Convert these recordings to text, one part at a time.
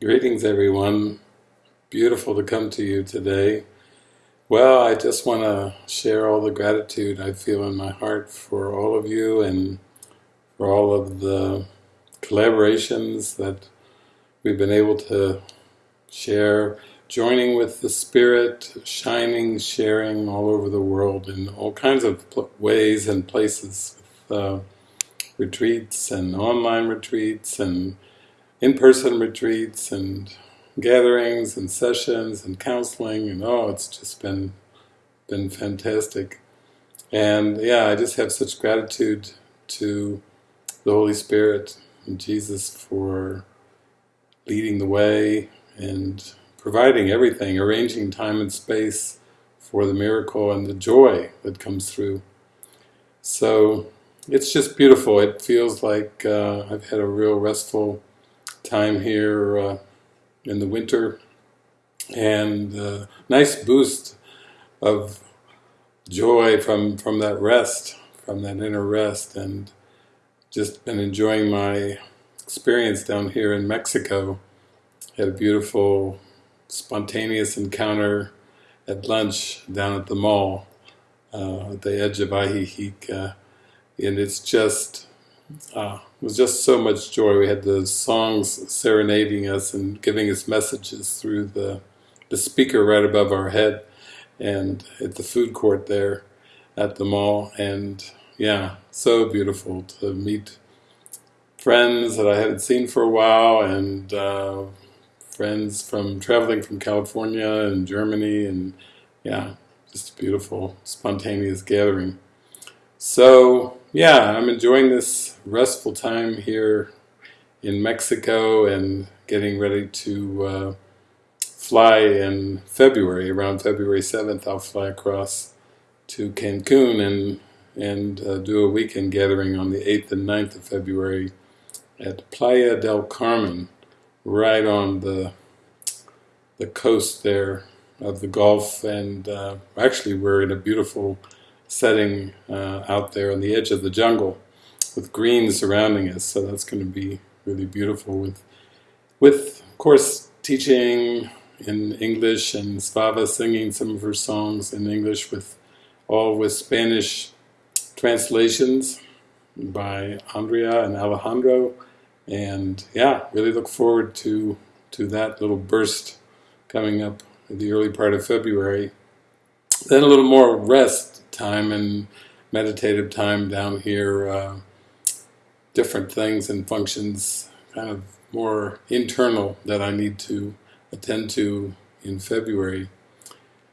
Greetings everyone. Beautiful to come to you today. Well, I just want to share all the gratitude I feel in my heart for all of you and for all of the collaborations that we've been able to share, joining with the Spirit, shining, sharing all over the world in all kinds of ways and places, with, uh, retreats and online retreats and in-person retreats and gatherings and sessions and counseling and oh it's just been been fantastic and yeah I just have such gratitude to the Holy Spirit and Jesus for leading the way and providing everything, arranging time and space for the miracle and the joy that comes through. So it's just beautiful. It feels like uh, I've had a real restful time here uh, in the winter. And uh, nice boost of joy from from that rest from that inner rest. And just been enjoying my experience down here in Mexico. Had a beautiful spontaneous encounter at lunch down at the mall uh, at the edge of Ajijic and it's just uh, it was just so much joy. We had the songs serenading us and giving us messages through the, the speaker right above our head and at the food court there at the mall and yeah, so beautiful to meet friends that I hadn't seen for a while and uh, friends from traveling from California and Germany and yeah, just a beautiful spontaneous gathering. So yeah, I'm enjoying this restful time here in Mexico and getting ready to uh, fly in February, around February 7th I'll fly across to Cancun and and uh, do a weekend gathering on the 8th and 9th of February at Playa del Carmen, right on the the coast there of the Gulf. And uh, actually we're in a beautiful setting uh, out there on the edge of the jungle with green surrounding us. So that's going to be really beautiful with, with of course, teaching in English and Svava singing some of her songs in English with all with Spanish translations by Andrea and Alejandro and yeah really look forward to to that little burst coming up in the early part of February then a little more rest time and meditative time down here, uh, different things and functions, kind of more internal that I need to attend to in February.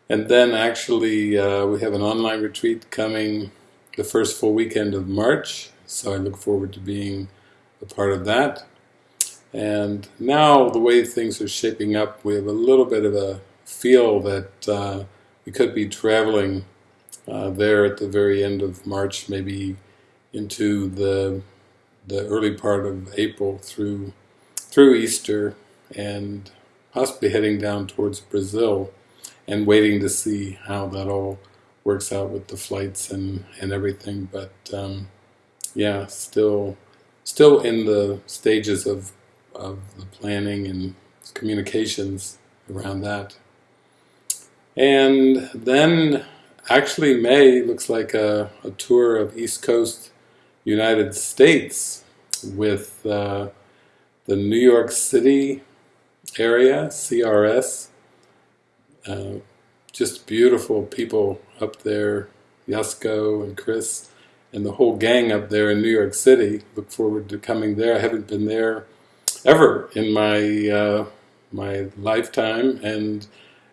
And then actually uh, we have an online retreat coming the first full weekend of March, so I look forward to being a part of that. And now the way things are shaping up, we have a little bit of a feel that uh, we could be traveling uh, there at the very end of March, maybe into the the early part of April through through Easter, and possibly heading down towards Brazil, and waiting to see how that all works out with the flights and and everything. But um, yeah, still still in the stages of of the planning and communications around that. And then actually May looks like a, a, tour of East Coast United States with uh, the New York City area, CRS. Uh, just beautiful people up there, Yasuko and Chris and the whole gang up there in New York City. Look forward to coming there. I haven't been there ever in my uh, my lifetime and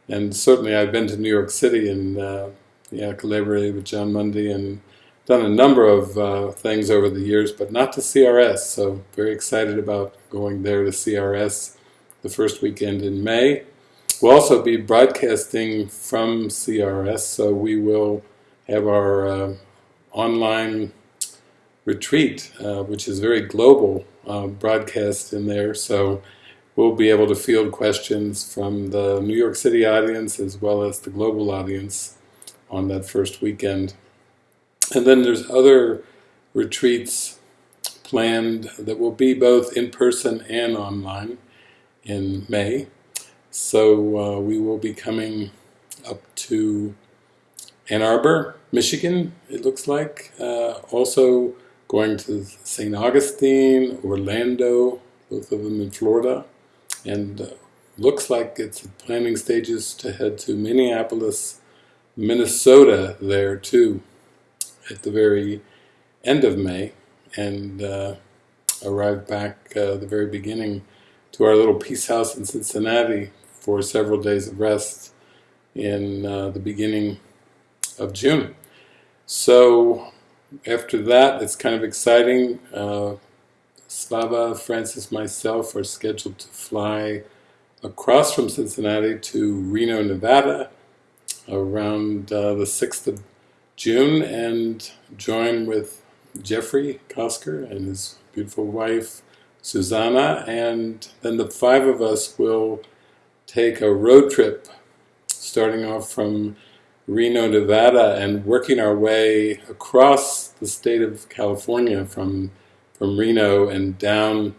and certainly I've been to New York City and uh, yeah, collaborated with Jon Mundy and done a number of uh, things over the years, but not to CRS, so very excited about going there to CRS the first weekend in May. We'll also be broadcasting from CRS, so we will have our uh, online retreat, uh, which is very global uh, broadcast in there, so we'll be able to field questions from the New York City audience as well as the global audience on that first weekend. And then there's other retreats planned that will be both in person and online. in May. So uh, we will be coming up to Ann Arbor, Michigan, it looks like. Uh, also going to St. Augustine, Orlando, both of them in Florida. And uh, looks like it's planning stages to head to Minneapolis, Minnesota there too, at the very end of May. And uh, arrive back uh, the very beginning to our little peace house in Cincinnati for several days of rest in uh, the beginning of June. So after that, it's kind of exciting. Uh, Svava, Francis, myself are scheduled to fly across from Cincinnati to Reno, Nevada around uh, the 6th of June and join with Jeffrey Kosker and his beautiful wife Susanna. And then the five of us will take a road trip starting off from Reno, Nevada and working our way across the state of California from from Reno and down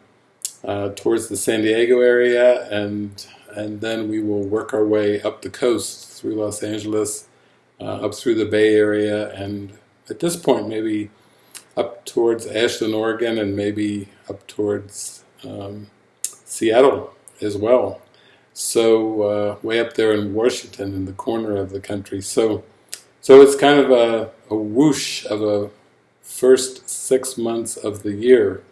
uh, towards the San Diego area and and then we will work our way up the coast through Los Angeles uh, up through the Bay Area and at this point maybe up towards Ashland, Oregon and maybe up towards um, Seattle as well so uh, way up there in Washington in the corner of the country. So, so it's kind of a, a whoosh of a first six months of the year.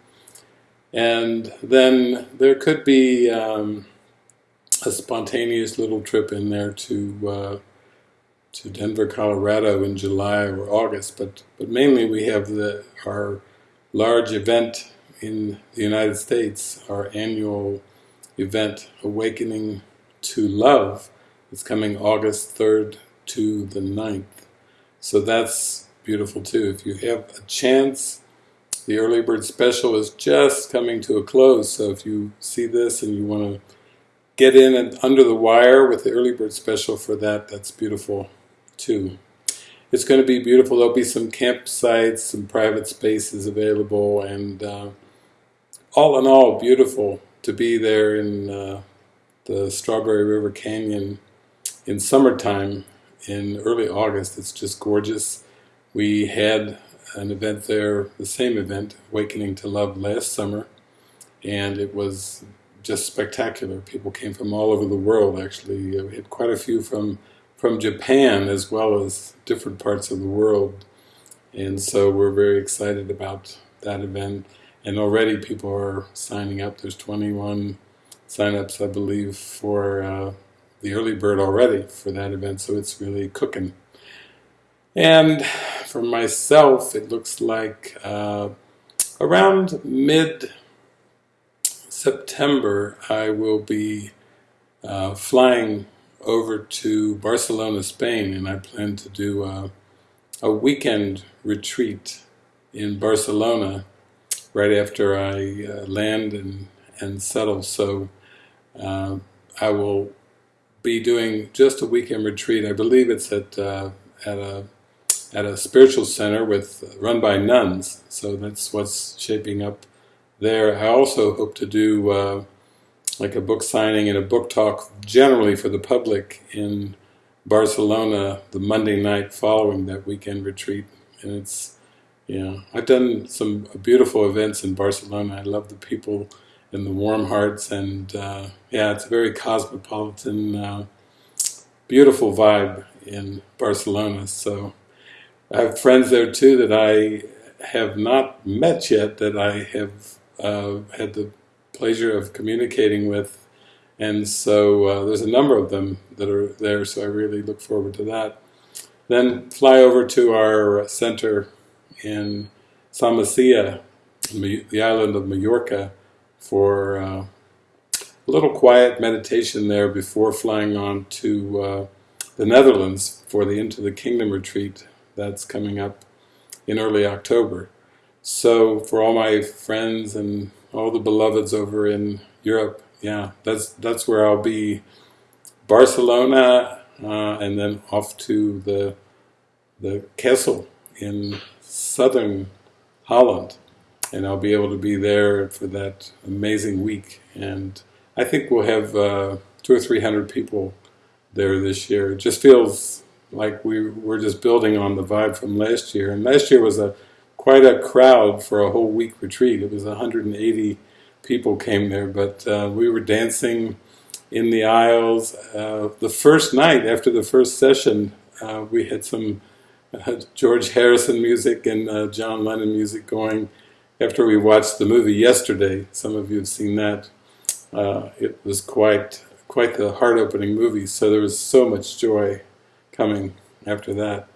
And then there could be um, a spontaneous little trip in there to uh, to Denver, Colorado in July or August, but but mainly we have the our large event in the United States, our annual event, Awakening to Love, is coming August 3rd to the 9th. So that's beautiful too. If you have a chance, the early bird special is just coming to a close. So if you see this and you want to get in and under the wire with the early bird special for that, that's beautiful too. It's going to be beautiful. There'll be some campsites, some private spaces available, and uh, all in all, beautiful to be there in uh, the Strawberry River Canyon in summertime in early August. It's just gorgeous. We had an event there, the same event, Awakening to Love last summer, and it was just spectacular. People came from all over the world actually. We had quite a few from from Japan as well as different parts of the world. And so we're very excited about that event and already people are signing up. There's 21 signups, I believe, for uh, the early bird already for that event, so it's really cooking. And for myself, it looks like uh, around mid-September I will be uh, flying over to Barcelona, Spain, and I plan to do a, a weekend retreat in Barcelona right after I uh, land and, and settle. So uh, I will be doing just a weekend retreat. I believe it's at uh, at a at a spiritual center with run by nuns. So that's what's shaping up there. I also hope to do uh, like a book signing and a book talk generally for the public in Barcelona the Monday night following that weekend retreat. And it's yeah, I've done some beautiful events in Barcelona. I love the people and the warm hearts, and uh, yeah, it's a very cosmopolitan, uh, beautiful vibe in Barcelona. So I have friends there too that I have not met yet, that I have uh, had the pleasure of communicating with, and so uh, there's a number of them that are there. So I really look forward to that. Then fly over to our center in Son Macià, the island of Mallorca, for uh, a little quiet meditation there before flying on to uh, the Netherlands for the Into the Kingdom retreat that's coming up in early October. So for all my friends and all the beloveds over in Europe, yeah, that's that's where I'll be. Barcelona, uh, and then off to the the Castle in southern Holland and I'll be able to be there for that amazing week and I I think we'll have uh, two or three hundred people there this year. It just feels like we we're just building on the vibe from last year. And last year was a quite a crowd for a whole week retreat. It was 180 people came there, but uh, we were dancing in the aisles. Uh, the first night after the first session, uh, we had some uh, George Harrison music and uh, John Lennon music going after we watched the movie yesterday. Some of you have seen that. Uh, it was quite quite the heart-opening movie, so there was so much joy coming after that.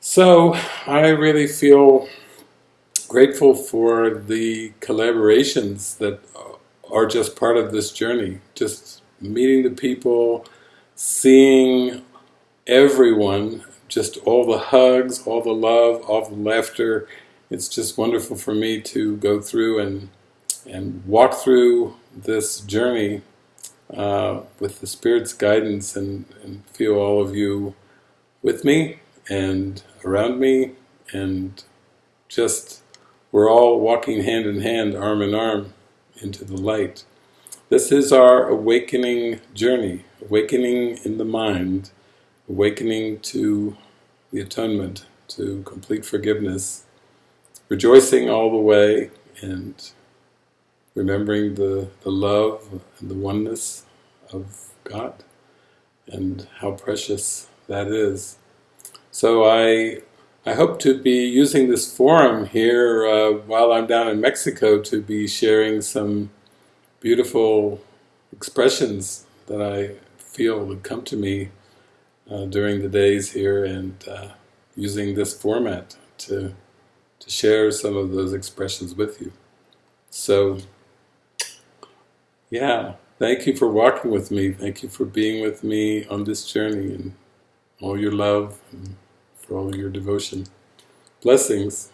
So I really feel grateful for the collaborations that are just part of this journey. Just meeting the people, seeing everyone, just all the hugs, all the love, all the laughter. It's just wonderful for me to go through and and walk through this journey uh, with the Spirit's guidance and, and feel all of you with me and around me and just we're all walking hand in hand, arm in arm, into the light. This is our awakening journey, awakening in the mind, awakening to the atonement, to complete forgiveness, rejoicing all the way and remembering the, the love and the oneness of God and how precious that is. So I I hope to be using this forum here uh, while I'm down in Mexico to be sharing some beautiful expressions that I feel would come to me uh, during the days here and uh, using this format to, to share some of those expressions with you. So, yeah, thank you for walking with me. Thank you for being with me on this journey and all your love. And, for all your devotion. Blessings.